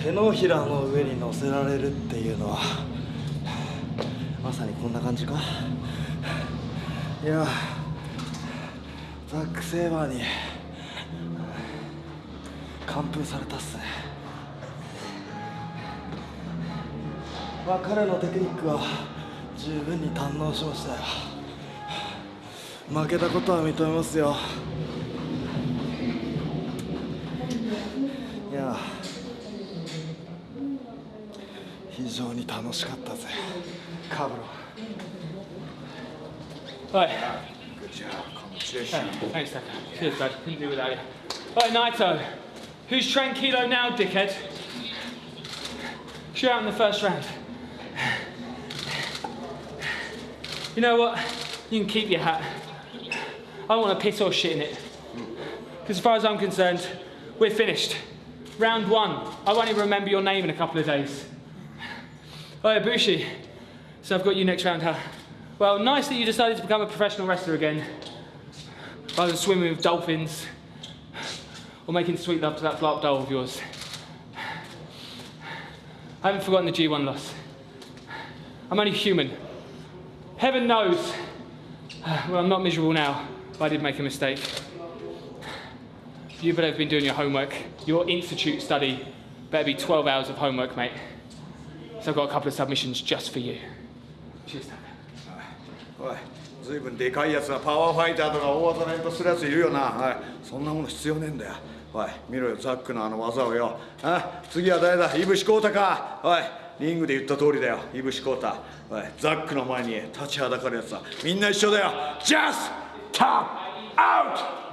手のひらの上に乗せられるっていうのはまさにこんな感じか？いやザック・セイバーに完封されたっすね。まあ彼のテクニックは十分に堪能しましたよ。負けたことは認めますよ。非常に楽しかったぜカブロ Right. Good job. Congratulations. Thanks, Tucker. Cheers, bud. Couldn't do without you. Right, Naito. Who's tranquilo now, dickhead? You're out in the first round. You know what? You can keep your hat. I don't want to piss or shit in it. Because as far as I'm concerned, we're finished. Round one. I won't even remember your name in a couple of days. Oh, yeah, Bushi. So I've got you next round, huh? Well, nice that you decided to become a professional wrestler again. Rather than swimming with dolphins or making sweet love to that blow up doll of yours. I haven't forgotten the G1 loss. I'm only human. Heaven knows. Well, I'm not miserable now, but I did make a mistake. You better have been doing your homework. Your institute study better be 12 hours of homework, mate. So I've got a couple of submissions just for you. Cheers, Tucker. おいずいぶんでかいやつがパワーファイターとか大技連発するやついるよな、はい、そんなもの必要ねえんだよおい見ろよザックのあの技をよあ次は誰だイブシコータかおいリングで言った通りだよイブシコータおいザックの前に立ちはだかるやつはみんな一緒だよ Just tap out!